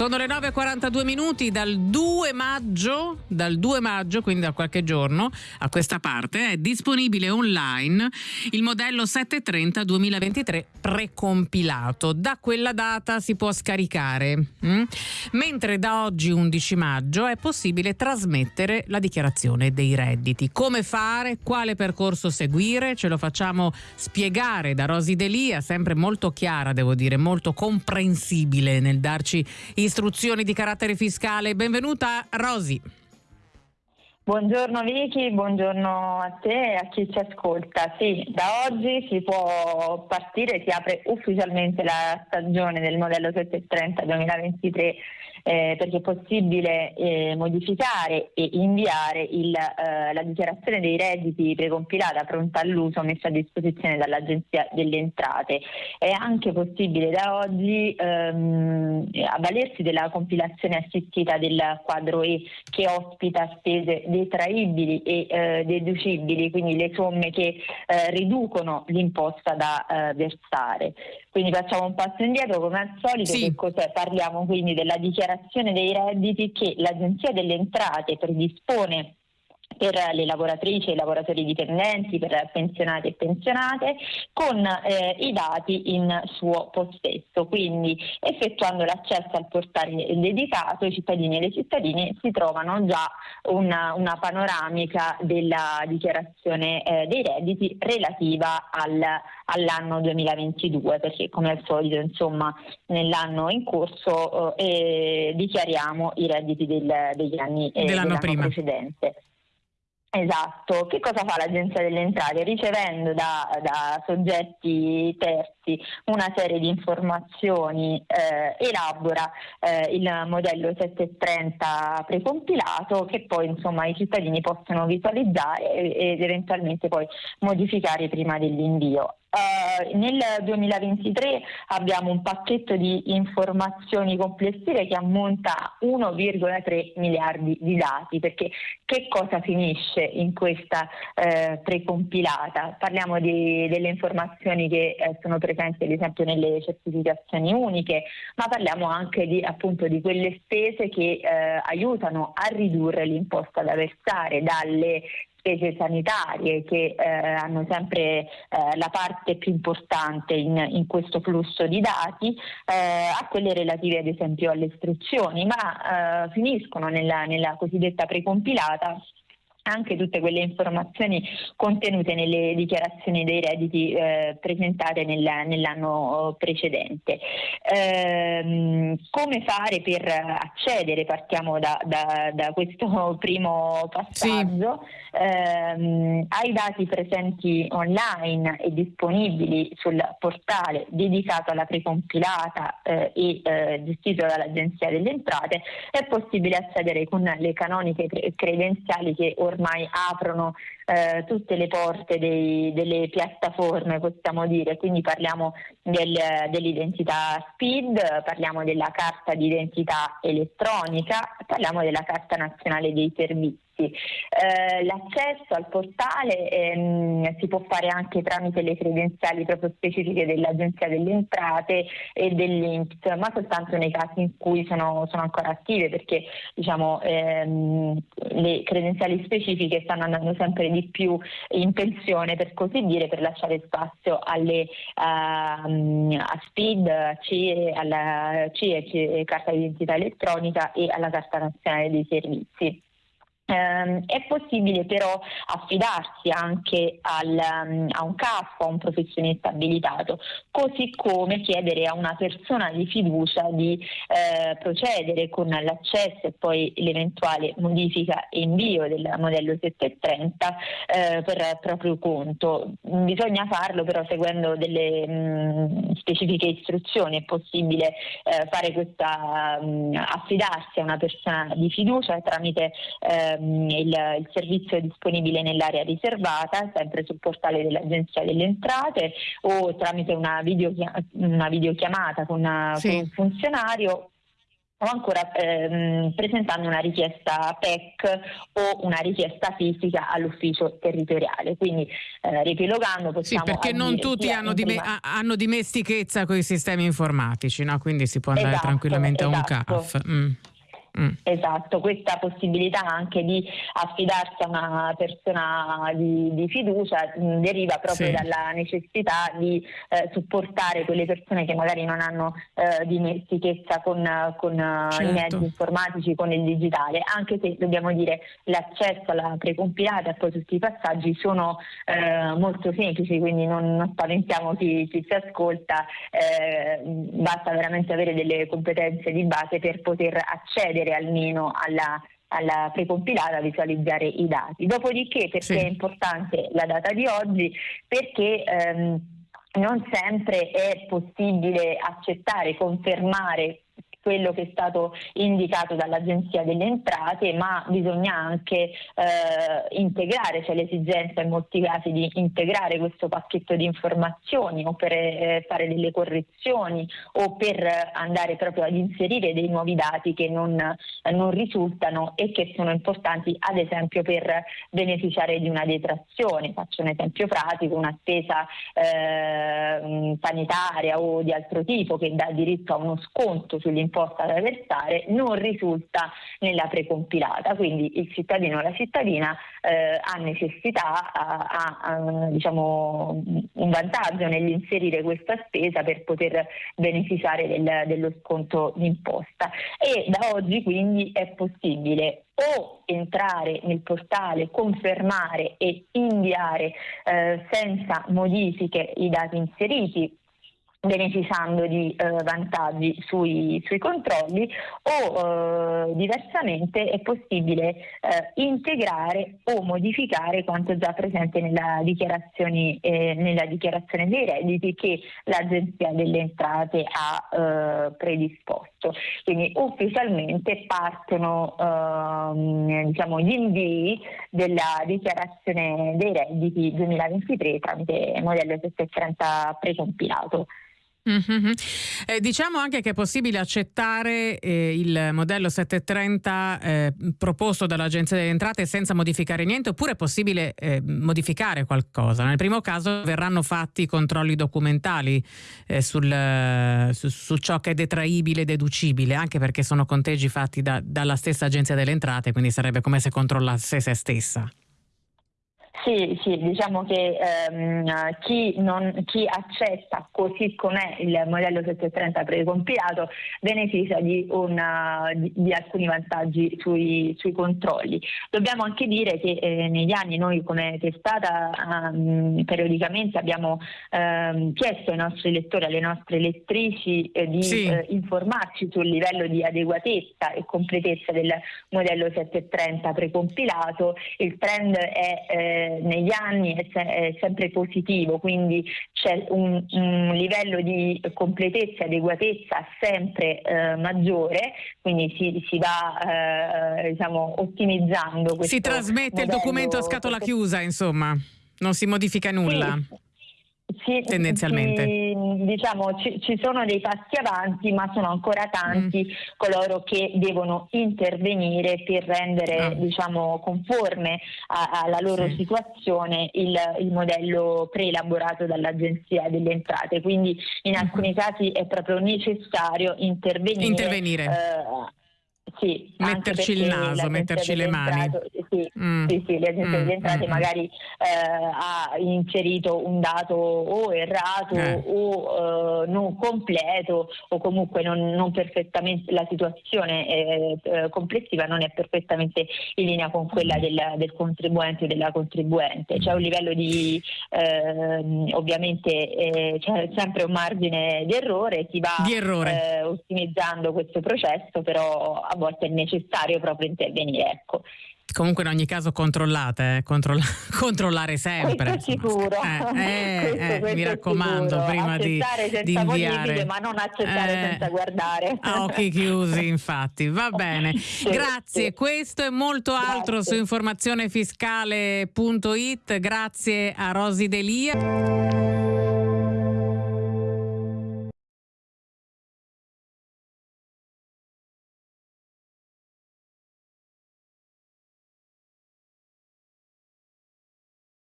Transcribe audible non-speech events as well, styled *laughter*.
Sono le 9.42 minuti dal 2 maggio, dal 2 maggio, quindi da qualche giorno a questa parte, è disponibile online il modello 730 2023 precompilato. Da quella data si può scaricare, mm? mentre da oggi 11 maggio è possibile trasmettere la dichiarazione dei redditi. Come fare? Quale percorso seguire? Ce lo facciamo spiegare da Rosi Delia, sempre molto chiara, devo dire, molto comprensibile nel darci i istruzioni di carattere fiscale. Benvenuta Rosi. Buongiorno Vicky, buongiorno a te e a chi ci ascolta. Sì, da oggi si può partire, si apre ufficialmente la stagione del modello 730 2023 eh, perché è possibile eh, modificare e inviare il, eh, la dichiarazione dei redditi precompilata pronta all'uso messa a disposizione dall'Agenzia delle Entrate. È anche possibile da oggi ehm, avvalersi della compilazione assistita del quadro E che ospita spese detraibili e eh, deducibili, quindi le somme che eh, riducono l'imposta da eh, versare. Quindi facciamo un passo indietro come al solito, sì. che cos'è? Parliamo quindi della dichiarazione dei redditi che l'Agenzia delle Entrate predispone per le lavoratrici e i lavoratori dipendenti, per pensionati e pensionate, con eh, i dati in suo possesso. Quindi effettuando l'accesso al portale dedicato, i cittadini e le cittadine si trovano già una, una panoramica della dichiarazione eh, dei redditi relativa al, all'anno 2022, perché come al solito insomma, nell'anno in corso eh, dichiariamo i redditi del, degli anni eh, dell'anno, dell'anno precedente. Esatto, che cosa fa l'Agenzia delle Entrate? Ricevendo da, da soggetti terzi una serie di informazioni, eh, elabora eh, il modello 730 precompilato che poi insomma, i cittadini possono visualizzare ed eventualmente poi modificare prima dell'invio. Uh, nel 2023 abbiamo un pacchetto di informazioni complessive che ammonta a 1,3 miliardi di dati, perché che cosa finisce in questa uh, precompilata? Parliamo di, delle informazioni che uh, sono presenti ad esempio nelle certificazioni uniche, ma parliamo anche di, appunto, di quelle spese che aiutano a ridurre l'imposta da versare dalle spese sanitarie che eh, hanno sempre eh, la parte più importante in, in questo flusso di dati, eh, a quelle relative ad esempio alle istruzioni, ma eh, finiscono nella, nella cosiddetta precompilata anche tutte quelle informazioni contenute nelle dichiarazioni dei redditi eh, presentate nel, nell'anno precedente. Ehm, come fare per accedere? Partiamo da, da, da questo *laughs* primo passaggio. Sì. Ehm, ai dati presenti online e disponibili sul portale dedicato alla precompilata eh, e eh, gestito dall'Agenzia delle Entrate è possibile accedere con le canoniche credenziali che ormai ormai aprono eh, tutte le porte dei, delle piattaforme, possiamo dire, quindi parliamo del, dell'identità SPID, parliamo della carta d'identità elettronica, parliamo della carta nazionale dei servizi servizi. Eh, l'accesso al portale ehm, si può fare anche tramite le credenziali proprio specifiche dell'Agenzia delle Entrate e dell'INPS, ma soltanto nei casi in cui sono, sono ancora attive perché diciamo, ehm, le credenziali specifiche stanno andando sempre di più in pensione per così dire per lasciare spazio alle uh, a SPID, CIE, alla CIE, carta d'identità elettronica e alla carta nazionale dei servizi. Um, è possibile però affidarsi anche al, um, a un CAF, a un professionista abilitato, così come chiedere a una persona di fiducia di eh, procedere con l'accesso e poi l'eventuale modifica e invio del modello 730 eh, per proprio conto. Bisogna farlo però seguendo delle mh, mm, specifiche istruzioni, è possibile eh, questa, mh, mm, affidarsi a una persona di fiducia tramite eh, Ehm, il, il, servizio è disponibile nell'area riservata, sempre sul portale dell'Agenzia delle Entrate o tramite una, video, una videochiamata con, una, sì. con un funzionario o ancora ehm, presentando una richiesta PEC o una richiesta fisica all'ufficio territoriale. Quindi eh, riepilogando possiamo... Sì, perché non tutti hanno, dime- hanno, dimestichezza con i sistemi informatici, no? quindi si può andare esatto, tranquillamente esatto. a un esatto. CAF. Mm. Mm. Esatto, questa possibilità anche di affidarsi a una persona di, di fiducia mh, mm, deriva proprio sì. dalla necessità di eh, supportare quelle persone che magari non hanno eh, dimestichezza con, con certo. i mezzi informatici, con il digitale, anche se dobbiamo dire l'accesso alla precompilata e poi tutti i passaggi sono eh, molto semplici, quindi non, non spaventiamo chi, chi, si ascolta, eh, basta veramente avere delle competenze di base per poter accedere accedere almeno alla, alla precompilata visualizzare i dati. Dopodiché perché sì. è importante la data di oggi? Perché ehm, non sempre è possibile accettare, confermare quello che è stato indicato dall'Agenzia delle Entrate, ma bisogna anche eh, integrare, c'è l'esigenza in molti casi di integrare questo pacchetto di informazioni o per eh, fare delle correzioni o per andare proprio ad inserire dei nuovi dati che non, non risultano e che sono importanti ad esempio per beneficiare di una detrazione. Faccio un esempio pratico, una spesa eh, sanitaria o di altro tipo che dà diritto a uno sconto sugli imposta da versare non risulta nella precompilata, quindi il cittadino o la cittadina eh, ha necessità, ha, ha diciamo, un vantaggio nell'inserire questa spesa per poter beneficiare del, dello sconto d'imposta. E da oggi quindi è possibile o entrare nel portale, confermare e inviare eh, senza modifiche i dati inseriti beneficiando di eh, vantaggi sui, sui, controlli o eh, diversamente è possibile eh, integrare o modificare quanto già presente nella dichiarazione, eh, nella dichiarazione dei redditi che l'Agenzia delle Entrate ha eh, predisposto. Quindi ufficialmente partono ehm, diciamo, gli invii della dichiarazione dei redditi 2023 tramite modello 730 precompilato. Mm-hmm. Eh, diciamo anche che è possibile accettare eh, il modello 730 eh, proposto dall'Agenzia delle Entrate senza modificare niente oppure è possibile eh, modificare qualcosa. Nel primo caso verranno fatti controlli documentali eh, sul, su, su, ciò che è detraibile e deducibile, anche perché sono conteggi fatti da, dalla stessa Agenzia delle Entrate, quindi sarebbe come se controllasse se stessa. Sì, sì, diciamo che ehm, chi, non, chi, accetta così com'è il modello 730 precompilato beneficia di, una, di, di alcuni vantaggi sui, sui, controlli. Dobbiamo anche dire che eh, negli anni noi come testata ehm, periodicamente abbiamo ehm, chiesto ai nostri lettori, alle nostre lettrici eh, di sì. eh, informarci sul livello di adeguatezza e completezza del modello 730 precompilato. Il trend è eh, negli anni è, se- è, sempre positivo, quindi c'è un, un, livello di completezza e adeguatezza sempre eh, maggiore, quindi si, si va eh, diciamo, ottimizzando. Questo si trasmette modello, il documento a scatola chiusa, insomma, non si modifica nulla. Sì. Sì, tendenzialmente. Sì, diciamo, ci, ci, sono dei passi avanti, ma sono ancora tanti mm. coloro che devono intervenire per rendere ah. diciamo, conforme a, alla loro sì. situazione il, il, modello preelaborato dall'Agenzia delle Entrate. Quindi in mm-hmm. alcuni mm. casi è proprio necessario intervenire. intervenire. Eh, sì, metterci il naso, metterci le mani. Entrato, sì, mm. sì, sì, l'agenzia mm. delle entrate mm. magari eh, ha inserito un dato o errato eh. o eh, non completo o comunque non, non perfettamente la situazione eh, eh, complessiva non è perfettamente in linea con quella mm. del, del contribuente o della contribuente. C'è un livello di ehm, ovviamente eh, c'è sempre un margine di errore, si va di errore. ottimizzando questo processo, però a volte è necessario proprio intervenire. Ecco. Comunque in ogni caso controllate, eh? Controlla- *laughs* controllare sempre. Questo sicuro. Eh, eh, *laughs* questo, eh, questo mi raccomando, sicuro. prima di, di inviare. ma non accettare eh, senza guardare. A occhi chiusi, *laughs* infatti. Va bene. Sì, Grazie. Questo e molto altro Grazie. su informazionefiscale.it. Grazie a Rosi Delia.